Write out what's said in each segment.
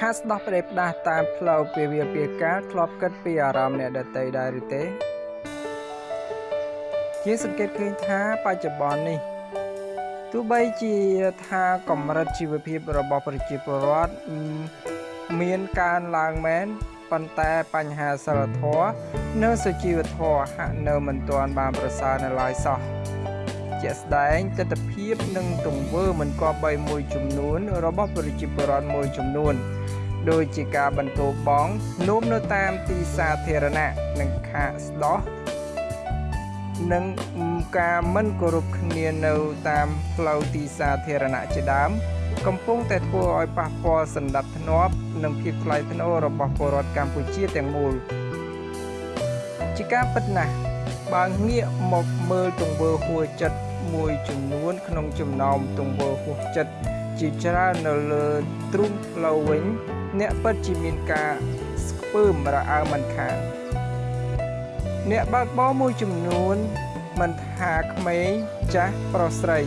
ខាស្ដោះផ្ដេសផ្ដាស់តាមផ្លូវពាវាពាការធ្លាប់គិតពីអារម្មណ៍អ្នកដតីដែរឬទេជាសង្កេតឃើញថាបច្ចុប្បន្ននេះទោះបីជាថាកម្រិតជីវភាពរបស់ប្រជាពលរដ្ឋមានកើនឡើងមែនប៉ុន្តែបញ្ហាសិលធម៌និងសុជីវធម៌ហាក់នៅមិនទាន់បានប្រសើរនៅឡើយសោះជាក់ស្ដែងទស្សនវិជ្ជានិងទង្វើមិនគប្បីមួយចំនួនរបស់ប្រជាពលរដ្ឋមួយចំនួន ដូចជាការបន្តបងនោមនៅតាមទីសាធារណៈនិងខាកស្ដោះនិងការមិនគោរពគ្នានៅតាមផ្លូវទីសាធារណៈជាដើមកំពុងតែធ្វើឲ្យប៉ះពាល់សន្តិភាពនិងភាពថ្លៃថ្នូររបស់ពលរដ្ឋកម្ពុជាទាំងមូលជាការពិតណាស់បើងាកមកមើលទង្វើហួចចិត្តមួយចំនួនក្នុងចំណោមទង្វើហួចចិត្ត ជាច្រើននៅលើទ្រូងផ្លូវវិញ អ្នកពិតជាមានការស្ពើមរអើមិនខានអ្នកបើកបរមួយចំនួនមិនថាក្មេងចាស់ប្រុសស្រី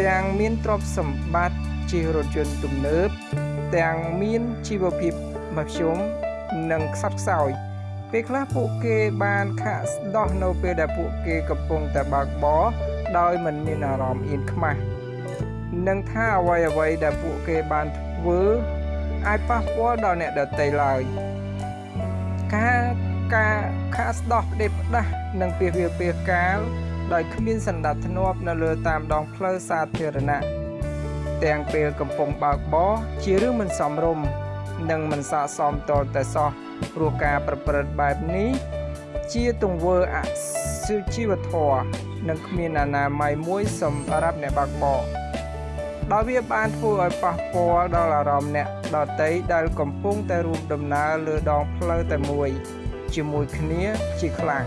ទាំងមានទ្រព្យសម្បត្តិជិះរថយន្តទំនើប ទាំងមានជីវភាពមធ្យមនិងខ្សត់ខ្សោយពេលខ្លះពួកគេបានខាក់ស្ដោះនៅពេលដែលពួកគេកំពុងតែបើកបរដោយមិនមានអារម្មណ៍អៀនខ្មាស់ និងថាអ្វីអ្វីដែលពួកគេបានធ្វើអាចប៉ះពាល់ដល់អ្នកដទៃឡើយការការខាក់ស្ដោះផ្ដេសផ្ដាស់និងពីវាពីកាលដោយគ្មានសណ្ដាប់ធ្នាប់នៅលើតាមដងផ្លូវសាធារណៈទាំងពេលកំពុងបើកបរជារឿងមិនសមរម្យនិងមិនស័ក្តិសមតតែសោះព្រោះការប្រព្រឹត្តបែបនេះ ជាទង្វើអសុជីវធម៌និងគ្មានអនាម័យមួយសម្រាប់អ្នកបើកបរ ដោយវាបានធ្វើឲ្យប៉ះពាល់ដល់អារម្មណ៍អ្នកដតីដែលកំពុងតែរួមដំណើរលើដងផ្លូវតែមួយ ជាមួយគ្នាជាខ្លាំង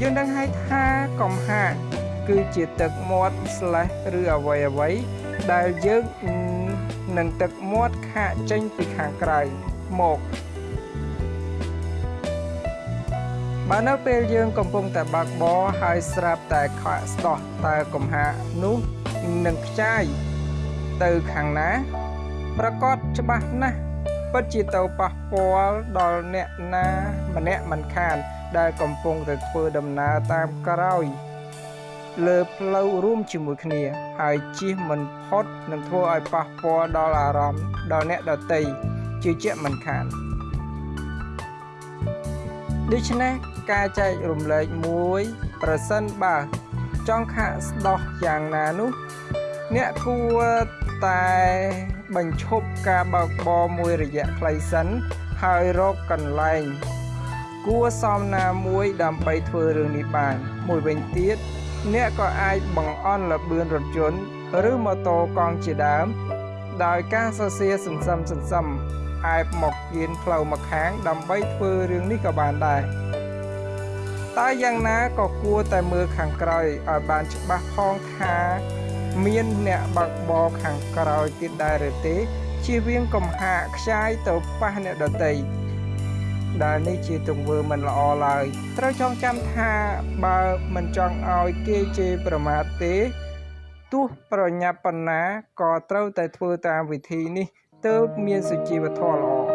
យើងដឹងហើយថាកំហាគឺជាទឹកមាត់ slash ឬអ្វីអ្វីដែលយើងនឹងទឹកមាត់ខាកចេញពីខាងក្រៅមកបើនៅពេលយើងកំពុងតែបើកបរហើយស្រាប់តែខកស្ដោះតើកំហានោះនឹងខ្ចាយ ទៅខាងណាប្រកាសច្បាស់ណាស់ពិតជាទៅប៉ះពាល់ដល់អ្នកណាម្នាក់មិនខាន ដែលកំពុងតែធ្វើដំណើរតាមក្រោយលើផ្លូវរួមជាមួយគ្នា ហើយជិះមិនផុតនឹងធ្វើឲ្យប៉ះពាល់ដល់អារម្មណ៍ដល់អ្នកដទៃជាជាក់មិនខានដូច្នេះការចែករំលែកមួយប្រសិនបើចង់ខាក់ស្ដោះយ៉ាងណានោះ អ្នកគួរ តែបញ្ឈប់ការបើកបរមួយរយៈខ្លីសិនហើយរកកន្លែង គួរសមណាមួយដើម្បីធ្វើរឿងនេះបាន មួយវិញទៀតអ្នកក៏អាចបង្អន់លបឿនរថយន្តឬម៉ូតូកង់ជាដើម ដោយការសរសេរសន្សំសន្សំអែបមកគៀនផ្លូវមកខាង ដើម្បីធ្វើរឿងនេះក៏បានដែរតើយ៉ាងណាក៏គួរតែមើលខាងក្រោយឲ្យបានច្បាស់ផងថា មានអ្នកបើកបរខាងក្រោយទៀតដែរឬទេជៀសវាងកំហាកខ្ចាយទៅប៉ះអ្នកដទៃដែលនេះជាទង្វើមិនល្អឡើយត្រូវចងចាំថាបើមិនចង់ឲ្យគេជេរប្រមាថទេទោះប្រញាប់ប៉ុណ្ណាក៏ត្រូវតែធ្វើតាមវិធីនេះទើបមានសុជីវធម៌ល្អ